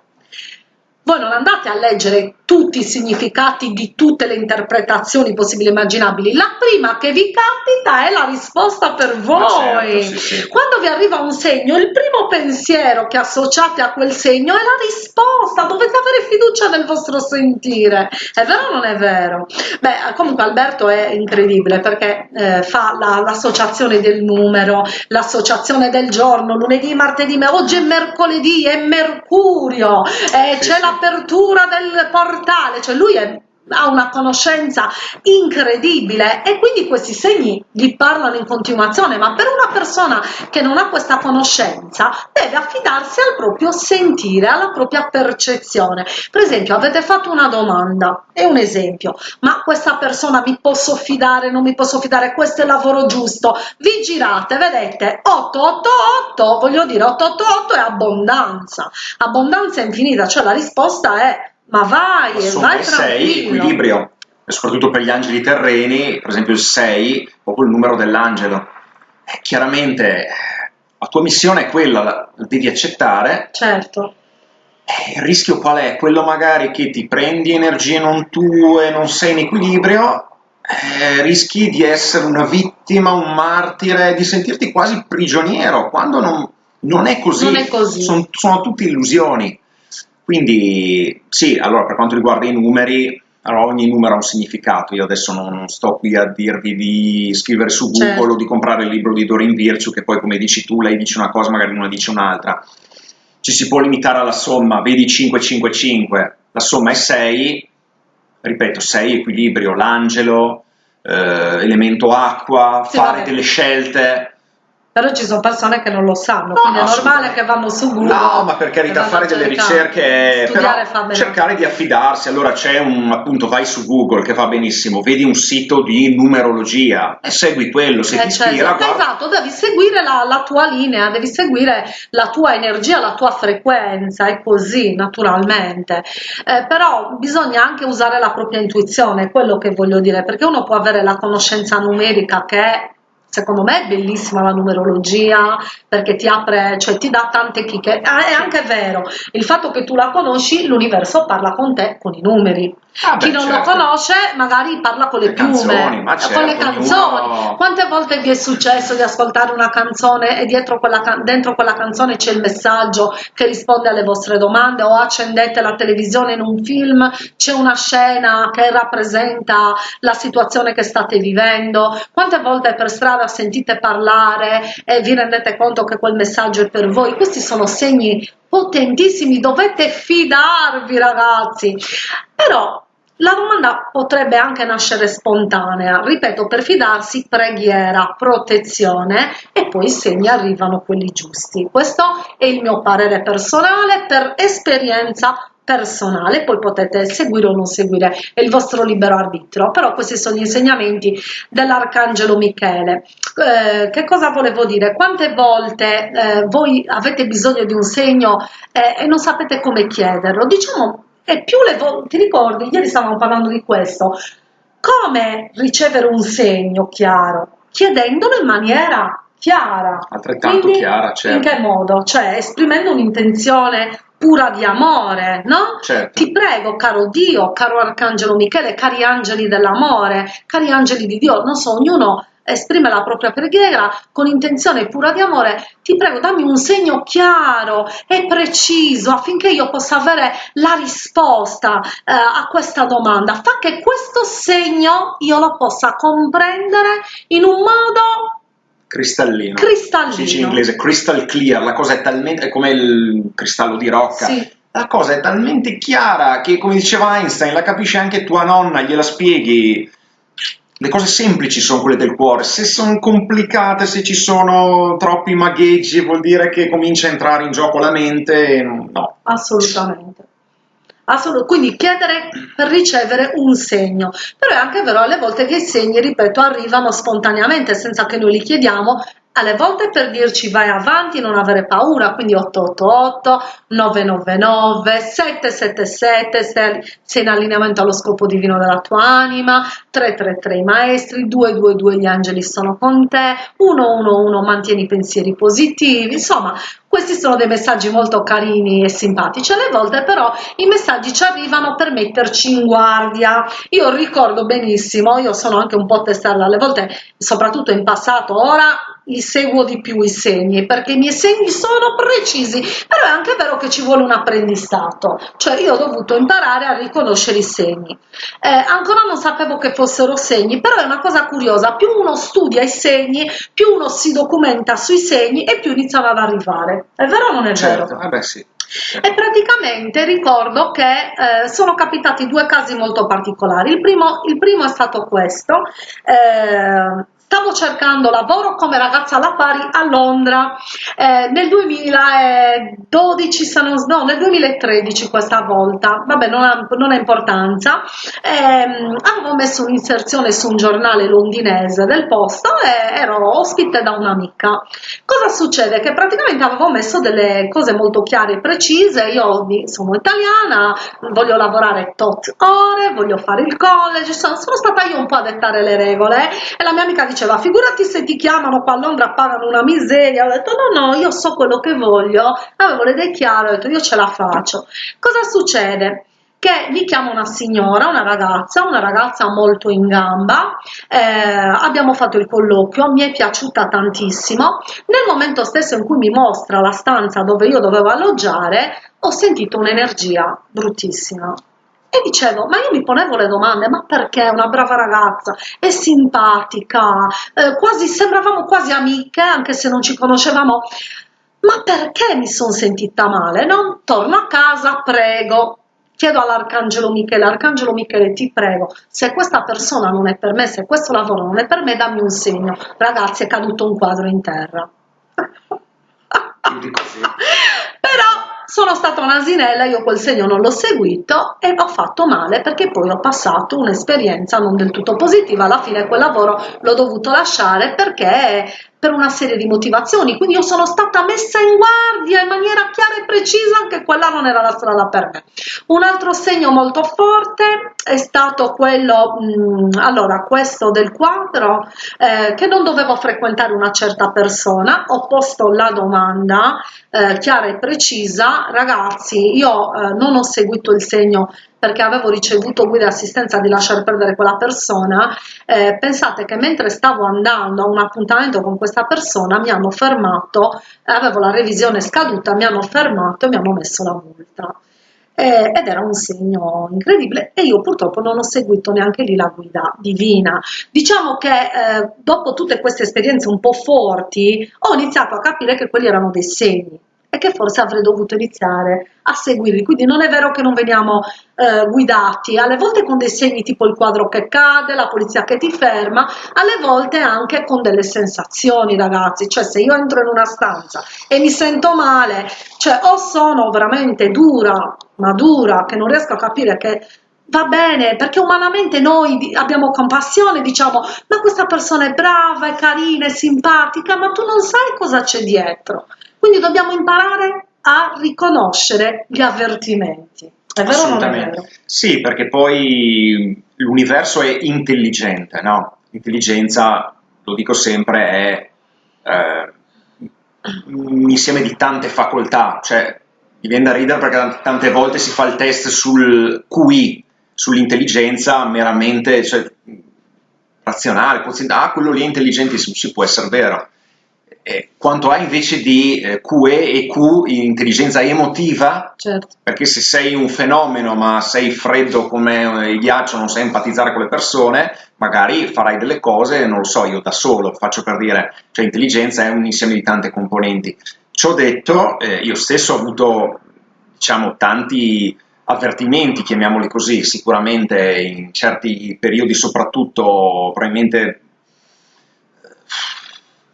voi non andate a leggere tutti i significati di tutte le interpretazioni possibili e immaginabili. La prima che vi capita è la risposta per voi. Certo, sì, sì. Quando vi arriva un segno, il primo pensiero che associate a quel segno è la risposta. Dovete avere fiducia nel vostro sentire. È vero o non è vero? Beh, comunque Alberto è incredibile perché eh, fa l'associazione la, del numero, l'associazione del giorno, lunedì, martedì, ma oggi è mercoledì, è Mercurio, eh, c'è la l'apertura del portale, cioè lui è ha una conoscenza incredibile e quindi questi segni gli parlano in continuazione, ma per una persona che non ha questa conoscenza deve affidarsi al proprio sentire, alla propria percezione. Per esempio, avete fatto una domanda, è un esempio, ma questa persona mi posso fidare, non mi posso fidare, questo è il lavoro giusto, vi girate, vedete, 888, voglio dire, 888 è abbondanza, abbondanza infinita, cioè la risposta è ma vai, Insomma, vai tranquillo. 6, equilibrio, e soprattutto per gli angeli terreni, per esempio il 6, proprio il numero dell'angelo. Eh, chiaramente la tua missione è quella, la devi accettare. Certo. Eh, il rischio qual è? Quello magari che ti prendi energie non tue, non sei in equilibrio, eh, rischi di essere una vittima, un martire, di sentirti quasi prigioniero, quando non, non è così. Non è così. Sono, sono tutte illusioni. Quindi sì, allora per quanto riguarda i numeri, allora ogni numero ha un significato, io adesso non sto qui a dirvi di scrivere su Google certo. o di comprare il libro di Dorin Virtue, che poi come dici tu, lei dice una cosa, magari una dice un'altra. Ci si può limitare alla somma, vedi 555, la somma è 6, ripeto, 6 equilibrio, l'angelo, eh, elemento acqua, sì, fare vabbè. delle scelte, però ci sono persone che non lo sanno, no, quindi è normale che vanno su Google. No, ma per carità, fare delle ricerche, però cercare di affidarsi. Allora c'è un, appunto, vai su Google che va benissimo, vedi un sito di numerologia e segui quello, se eh, ti certo. ispira. Guarda... Esatto, devi seguire la, la, tua linea, devi seguire la tua energia, la tua frequenza, è così, naturalmente. Eh, però bisogna anche usare la propria intuizione, quello che voglio dire, perché uno può avere la conoscenza numerica che è secondo me è bellissima la numerologia perché ti apre, cioè ti dà tante chicche. Ah, è anche vero, il fatto che tu la conosci, l'universo parla con te con i numeri. Ah, Chi non certo. lo conosce magari parla con le, le piume, canzoni, certo, con le canzoni. Ognuno... Quante volte vi è successo di ascoltare una canzone e quella, dentro quella canzone c'è il messaggio che risponde alle vostre domande o accendete la televisione in un film, c'è una scena che rappresenta la situazione che state vivendo. Quante volte per strada sentite parlare e vi rendete conto che quel messaggio è per voi? Questi sono segni potentissimi, dovete fidarvi ragazzi. Però la domanda potrebbe anche nascere spontanea, ripeto, per fidarsi preghiera, protezione e poi i segni arrivano quelli giusti. Questo è il mio parere personale per esperienza personale, poi potete seguire o non seguire, è il vostro libero arbitrio, però questi sono gli insegnamenti dell'Arcangelo Michele. Eh, che cosa volevo dire? Quante volte eh, voi avete bisogno di un segno eh, e non sapete come chiederlo? Diciamo e più le volte, ti ricordi, ieri stavamo parlando di questo, come ricevere un segno chiaro? Chiedendolo in maniera chiara. Altrettanto Quindi, chiara, certo. In che modo? Cioè esprimendo un'intenzione pura di amore, no? Certo. Ti prego, caro Dio, caro Arcangelo Michele, cari angeli dell'amore, cari angeli di Dio, non so, ognuno esprime la propria preghiera con intenzione pura di amore, ti prego dammi un segno chiaro e preciso affinché io possa avere la risposta eh, a questa domanda, fa che questo segno io lo possa comprendere in un modo cristallino. cristallino. Si dice in inglese crystal clear, la cosa è talmente è come il cristallo di rocca. Sì la cosa è talmente chiara che, come diceva Einstein, la capisce anche tua nonna, gliela spieghi. Le cose semplici sono quelle del cuore, se sono complicate, se ci sono troppi magheggi, vuol dire che comincia a entrare in gioco la mente, no. Assolutamente. Assolut- quindi chiedere per ricevere un segno, però è anche vero alle volte che i segni, ripeto, arrivano spontaneamente senza che noi li chiediamo alle volte per dirci vai avanti, non avere paura, quindi 888, 999, 777, sei, sei in allineamento allo scopo divino della tua anima, 333 i maestri, 222 gli angeli sono con te, 111 mantieni i pensieri positivi, insomma questi sono dei messaggi molto carini e simpatici, alle volte però i messaggi ci arrivano per metterci in guardia. Io ricordo benissimo, io sono anche un po' testarda, alle volte, soprattutto in passato, ora li seguo di più i segni perché i miei segni sono precisi però è anche vero che ci vuole un apprendistato cioè io ho dovuto imparare a riconoscere i segni eh, ancora non sapevo che fossero segni però è una cosa curiosa più uno studia i segni più uno si documenta sui segni e più iniziano ad arrivare è vero o non è certo. vero? Eh beh, sì. E praticamente ricordo che eh, sono capitati due casi molto particolari. Il primo, il primo è stato questo. Eh, stavo cercando lavoro come ragazza alla pari a Londra. Eh, nel 2012 se non, no nel 2013 questa volta. Vabbè non ha, non ha importanza. Eh, avevo messo un'inserzione su un giornale londinese del posto e ero ospite da un'amica. Cosa succede? Che praticamente avevo messo delle cose molto chiare e precise. Io sono italiana voglio lavorare tot ore voglio fare il college sono, sono stata io un po' a dettare le regole. E la mia amica diceva diceva figurati se ti chiamano qua a Londra pagano una miseria. Ho detto no no io so quello che voglio. Avevo le idee chiare ho detto io ce la faccio. Cosa succede? che mi chiama una signora, una ragazza, una ragazza molto in gamba, eh, abbiamo fatto il colloquio, mi è piaciuta tantissimo, nel momento stesso in cui mi mostra la stanza dove io dovevo alloggiare, ho sentito un'energia bruttissima, e dicevo, ma io mi ponevo le domande, ma perché è una brava ragazza, è simpatica, eh, quasi, sembravamo quasi amiche, anche se non ci conoscevamo, ma perché mi sono sentita male? No? Torno a casa, prego, chiedo all'Arcangelo Michele, Arcangelo Michele ti prego, se questa persona non è per me, se questo lavoro non è per me, dammi un segno. Ragazzi, è caduto un quadro in terra. Però sono stata un'asinella, io quel segno non l'ho seguito e ho fatto male perché poi ho passato un'esperienza non del tutto positiva, alla fine quel lavoro l'ho dovuto lasciare perché per una serie di motivazioni, quindi io sono stata messa in guardia in maniera chiara e precisa che quella non era la strada per me. Un altro segno molto forte è stato quello, mh, mm, allora questo del quadro, eh, che non dovevo frequentare una certa persona, ho posto la domanda eh, chiara e precisa, ragazzi io eh, non ho seguito il segno perché avevo ricevuto guida e assistenza di lasciare perdere quella persona, eh, pensate che mentre stavo andando a un appuntamento con questa persona mi hanno fermato, avevo la revisione scaduta, mi hanno fermato e mi hanno messo la multa. Eh, ed era un segno incredibile e io purtroppo non ho seguito neanche lì la guida divina. Diciamo che eh, dopo tutte queste esperienze un po' forti ho iniziato a capire che quelli erano dei segni e che forse avrei dovuto iniziare a seguirli. Quindi non è vero che non veniamo eh, guidati, alle volte con dei segni tipo il quadro che cade, la polizia che ti ferma, alle volte anche con delle sensazioni ragazzi, cioè se io entro in una stanza e mi sento male, cioè o sono veramente dura, ma dura, che non riesco a capire che va bene perché umanamente noi abbiamo compassione diciamo ma questa persona è brava è carina è simpatica ma tu non sai cosa c'è dietro quindi dobbiamo imparare a riconoscere gli avvertimenti. È vero o non è vero? Sì, perché poi l'universo è intelligente, no? L'intelligenza, lo dico sempre, è eh, un insieme di tante facoltà, cioè mi viene da ridere perché tante volte si fa il test sul QI, sull'intelligenza meramente cioè, razionale, ah quello lì è intelligentissimo, si può essere vero, eh, quanto ha invece di eh, QE e Q intelligenza emotiva, certo. perché se sei un fenomeno ma sei freddo come il ghiaccio, non sai empatizzare con le persone, magari farai delle cose, non lo so, io da solo, faccio per dire, cioè intelligenza è un insieme di tante componenti. Ciò detto, eh, io stesso ho avuto diciamo, tanti avvertimenti, chiamiamoli così, sicuramente in certi periodi soprattutto probabilmente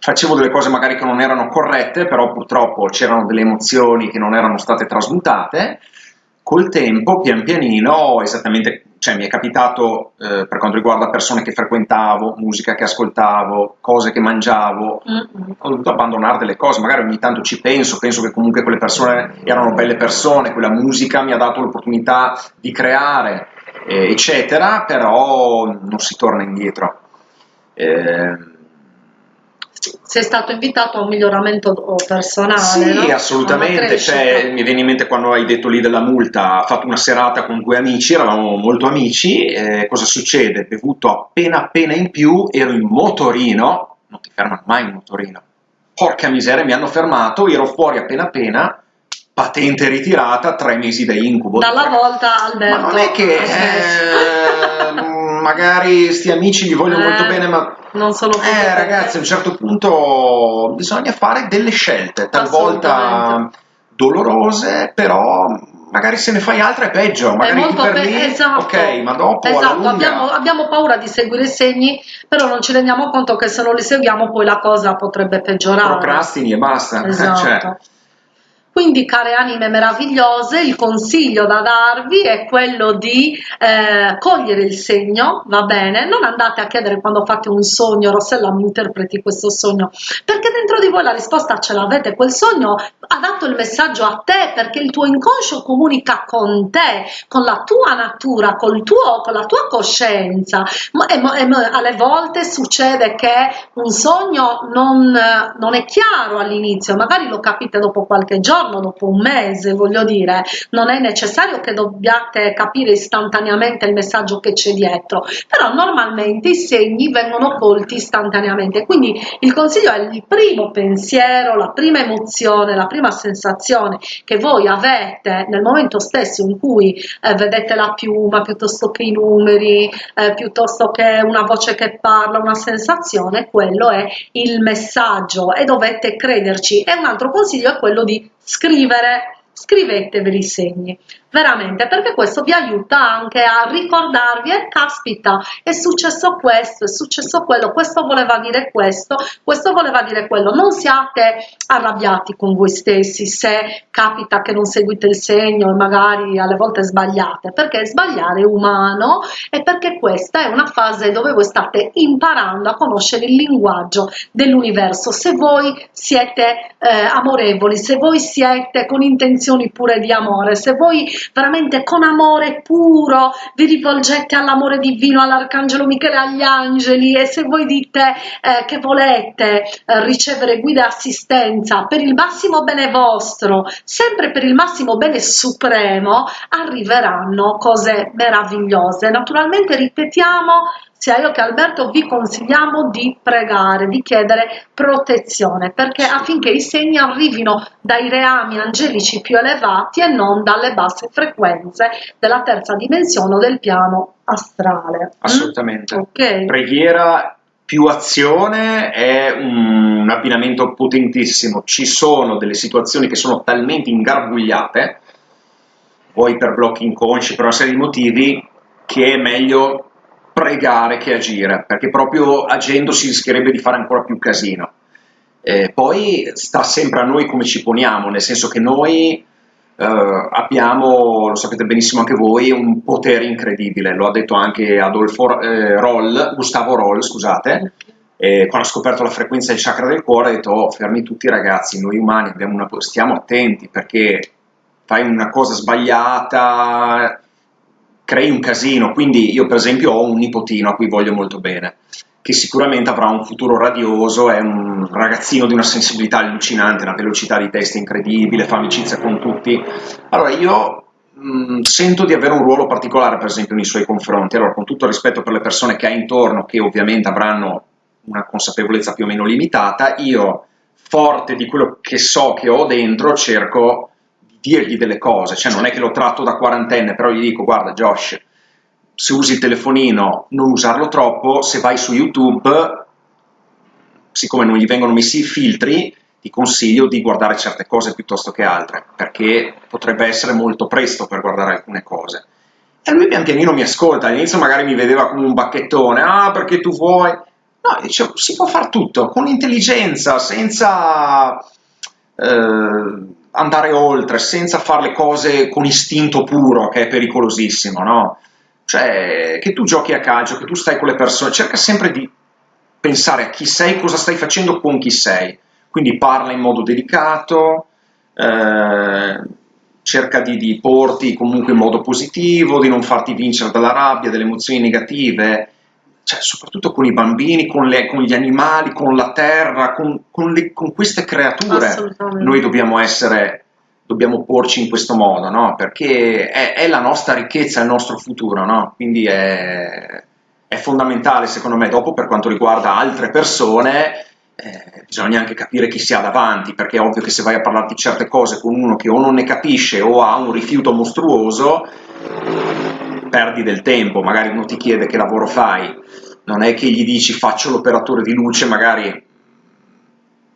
facevo delle cose magari che non erano corrette, però purtroppo c'erano delle emozioni che non erano state trasmutate, col tempo, pian pianino, esattamente, cioè mi è capitato eh, per quanto riguarda persone che frequentavo, musica che ascoltavo, cose che mangiavo, mm-hmm. ho dovuto abbandonare delle cose, magari ogni tanto ci penso, penso che comunque quelle persone erano belle persone, quella musica mi ha dato l'opportunità di creare, eh, eccetera, però non si torna indietro. Eh, sei stato invitato a un miglioramento personale. Sì, no? assolutamente. Cioè, mi viene in mente quando hai detto lì della multa, ha fatto una serata con due amici, eravamo molto amici, eh, cosa succede? Bevuto appena appena in più, ero in motorino, non ti fermano mai in motorino. Porca miseria, mi hanno fermato, ero fuori appena appena, patente ritirata, tre mesi da incubo. Dalla volta Alberto. Ma non è che... Eh, magari sti amici gli voglio eh, molto bene, ma non sono eh, ragazzi, a un certo punto bisogna fare delle scelte, talvolta dolorose, però magari se ne fai altre è peggio, magari è per lì, esatto, ok, ma dopo esatto, abbiamo, abbiamo, paura di seguire i segni, però non ci rendiamo conto che se non li seguiamo poi la cosa potrebbe peggiorare. Procrastini e basta. Esatto. Cioè, quindi, care anime meravigliose, il consiglio da darvi è quello di eh, cogliere il segno, va bene? Non andate a chiedere quando fate un sogno, Rossella mi interpreti questo sogno, perché dentro di voi la risposta ce l'avete, quel sogno ha dato il messaggio a te, perché il tuo inconscio comunica con te, con la tua natura, col tuo, con la tua coscienza. E, e, alle volte succede che un sogno non, non è chiaro all'inizio, magari lo capite dopo qualche giorno, giorno, dopo un mese, voglio dire, non è necessario che dobbiate capire istantaneamente il messaggio che c'è dietro, però normalmente i segni vengono colti istantaneamente, quindi il consiglio è il primo pensiero, la prima emozione, la prima sensazione che voi avete nel momento stesso in cui eh, vedete la piuma piuttosto che i numeri, eh, piuttosto che una voce che parla, una sensazione, quello è il messaggio e dovete crederci. E un altro consiglio è quello di scrivere, scriveteveli i segni veramente perché questo vi aiuta anche a ricordarvi eh, caspita è successo questo è successo quello questo voleva dire questo questo voleva dire quello. Non siate arrabbiati con voi stessi se capita che non seguite il segno e magari alle volte sbagliate perché sbagliare è umano e perché questa è una fase dove voi state imparando a conoscere il linguaggio dell'universo. Se voi siete eh, amorevoli se voi siete con intenzioni pure di amore se voi veramente con amore puro vi rivolgete all'amore divino, all'arcangelo Michele, agli angeli e se voi dite eh, che volete eh, ricevere guida e assistenza per il massimo bene vostro, sempre per il massimo bene supremo, arriveranno cose meravigliose. Naturalmente ripetiamo sia io che Alberto vi consigliamo di pregare, di chiedere protezione, perché affinché i segni arrivino dai reami angelici più elevati e non dalle basse frequenze della terza dimensione o del piano astrale. Mm? Assolutamente. Mm? Okay. Preghiera più azione è un abbinamento potentissimo. Ci sono delle situazioni che sono talmente ingarbugliate, poi per blocchi inconsci, per una serie di motivi, che è meglio pregare che agire, perché proprio agendo si rischierebbe di fare ancora più casino. Eh, poi sta sempre a noi come ci poniamo, nel senso che noi eh, abbiamo, lo sapete benissimo anche voi, un potere incredibile, lo ha detto anche Adolfo eh, Roll, Gustavo Roll, scusate, quando ha scoperto la frequenza del chakra del cuore ha detto oh, fermi tutti ragazzi, noi umani una, stiamo attenti perché fai una cosa sbagliata, crei un casino, quindi io per esempio ho un nipotino a cui voglio molto bene, che sicuramente avrà un futuro radioso, è un ragazzino di una sensibilità allucinante, una velocità di testa incredibile, fa amicizia con tutti. Allora io mh, mm, sento di avere un ruolo particolare per esempio nei suoi confronti, allora con tutto il rispetto per le persone che ha intorno, che ovviamente avranno una consapevolezza più o meno limitata, io forte di quello che so che ho dentro cerco dirgli delle cose, cioè non è che lo tratto da quarantenne, però gli dico guarda Josh, se usi il telefonino non usarlo troppo, se vai su YouTube, siccome non gli vengono messi i filtri, ti consiglio di guardare certe cose piuttosto che altre, perché potrebbe essere molto presto per guardare alcune cose. E lui pian pianino mi ascolta, all'inizio magari mi vedeva come un bacchettone, ah perché tu vuoi... No, dicevo, si può fare tutto, con intelligenza, senza eh, andare oltre, senza fare le cose con istinto puro, che è pericolosissimo, no? Cioè, che tu giochi a calcio, che tu stai con le persone, cerca sempre di pensare a chi sei, cosa stai facendo con chi sei quindi parla in modo delicato, eh, cerca di, di, porti comunque in modo positivo, di non farti vincere dalla rabbia, dalle emozioni negative, cioè, soprattutto con i bambini, con, le, con, gli animali, con la terra, con, con, le, con queste creature, noi dobbiamo essere, dobbiamo porci in questo modo, no? perché è, è, la nostra ricchezza, è il nostro futuro, no? quindi è, è fondamentale secondo me dopo per quanto riguarda altre persone eh, bisogna anche capire chi si ha davanti, perché è ovvio che se vai a parlare di certe cose con uno che o non ne capisce o ha un rifiuto mostruoso, perdi del tempo, magari uno ti chiede che lavoro fai, non è che gli dici faccio l'operatore di luce, magari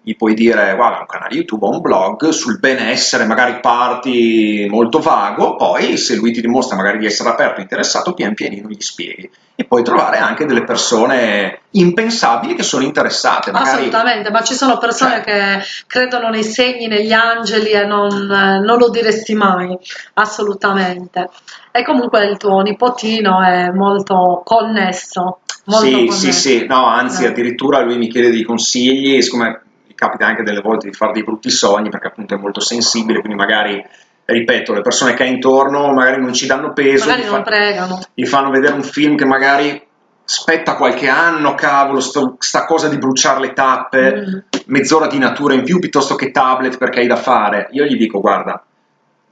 gli puoi dire guarda un canale YouTube o un blog sul benessere, magari parti molto vago, poi se lui ti dimostra magari di essere aperto interessato, pian pianino gli spieghi. E puoi trovare anche delle persone impensabili che sono interessate. Magari... Assolutamente, ma ci sono persone cioè... che credono nei segni, negli angeli e non, non lo diresti mai, assolutamente. E comunque il tuo nipotino è molto connesso. Molto sì, connesso. sì, sì, no, anzi eh. addirittura lui mi chiede dei consigli, siccome capita anche delle volte di fare dei brutti sogni perché appunto è molto sensibile, quindi magari ripeto, le persone che ha intorno magari non ci danno peso, magari gli, non fa, pregano. gli fanno vedere un film che magari aspetta qualche anno, cavolo, sto, sta cosa di bruciare le tappe, mm. mezz'ora di natura in più piuttosto che tablet perché hai da fare. Io gli dico, guarda,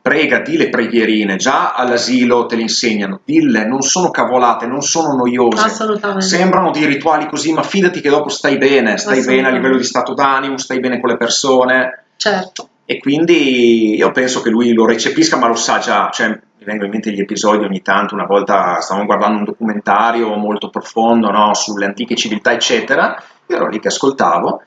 prega, di le preghierine, già all'asilo te le insegnano, dille, non sono cavolate, non sono noiose, sembrano dei rituali così, ma fidati che dopo stai bene, stai bene a livello di stato d'animo, stai bene con le persone. Certo. E quindi io penso che lui lo recepisca, ma lo sa già, cioè mi vengono in mente gli episodi ogni tanto, una volta stavamo guardando un documentario molto profondo no, sulle antiche civiltà, eccetera, io ero lì che ascoltavo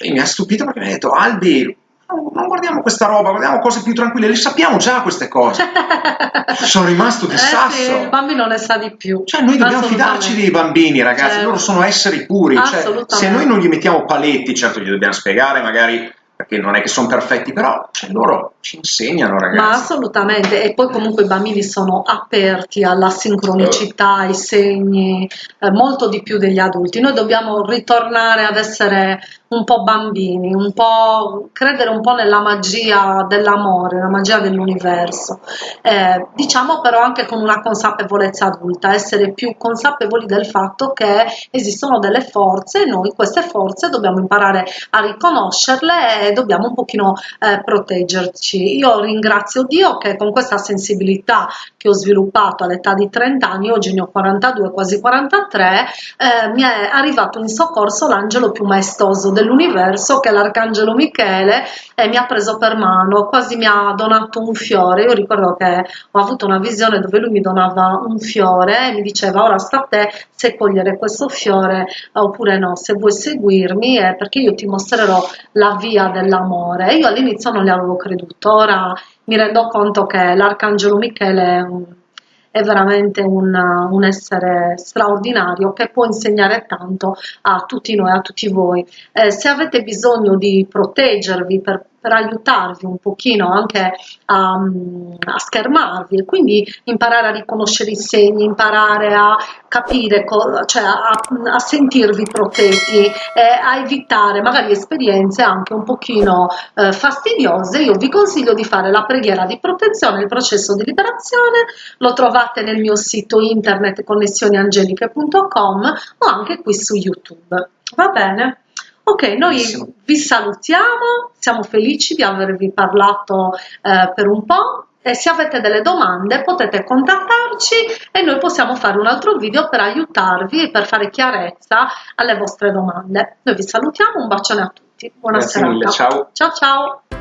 e mi ha stupito perché mi ha detto, Albi, non guardiamo questa roba, guardiamo cose più tranquille, le sappiamo già queste cose. Sono rimasto di eh sasso. Sì, il bambino ne sa di più. Cioè, noi dobbiamo fidarci dei bambini, ragazzi, certo. loro sono esseri puri. Cioè, se noi non gli mettiamo paletti, certo gli dobbiamo spiegare magari perché non è che sono perfetti, però cioè, loro ci insegnano, ragazzi. Ma assolutamente, e poi comunque i bambini sono aperti alla sincronicità, ai segni, eh, molto di più degli adulti. Noi dobbiamo ritornare ad essere un po' bambini, un po' credere un po' nella magia dell'amore, la magia dell'universo. Eh, diciamo però anche con una consapevolezza adulta, essere più consapevoli del fatto che esistono delle forze e noi queste forze dobbiamo imparare a riconoscerle e dobbiamo un pochino eh, proteggerci. Io ringrazio Dio che con questa sensibilità che ho sviluppato all'età di 30 anni, oggi ne ho 42, quasi 43, eh, mi è arrivato in soccorso l'angelo più maestoso dell'universo che l'arcangelo Michele e mi ha preso per mano, quasi mi ha donato un fiore. Io ricordo che ho avuto una visione dove lui mi donava un fiore e mi diceva ora sta a te se cogliere questo fiore oppure no, se vuoi seguirmi è perché io ti mostrerò la via dell'amore. Io all'inizio non le avevo creduto, ora mi rendo conto che l'arcangelo Michele è un è veramente un, un, essere straordinario che può insegnare tanto a tutti noi, a tutti voi. Eh, se avete bisogno di proteggervi per per aiutarvi un pochino anche a, a, schermarvi e quindi imparare a riconoscere i segni, imparare a capire, cioè a, a sentirvi protetti e a evitare magari esperienze anche un pochino eh, fastidiose, io vi consiglio di fare la preghiera di protezione, il processo di liberazione, lo trovate nel mio sito internet connessioniangeliche.com o anche qui su YouTube. Va bene? Ok, noi Benissimo. vi salutiamo, siamo felici di avervi parlato eh, per un po'. E se avete delle domande potete contattarci e noi possiamo fare un altro video per aiutarvi e per fare chiarezza alle vostre domande. Noi vi salutiamo, un bacione a tutti, buona Grazie serata. Mille, ciao. Ciao ciao.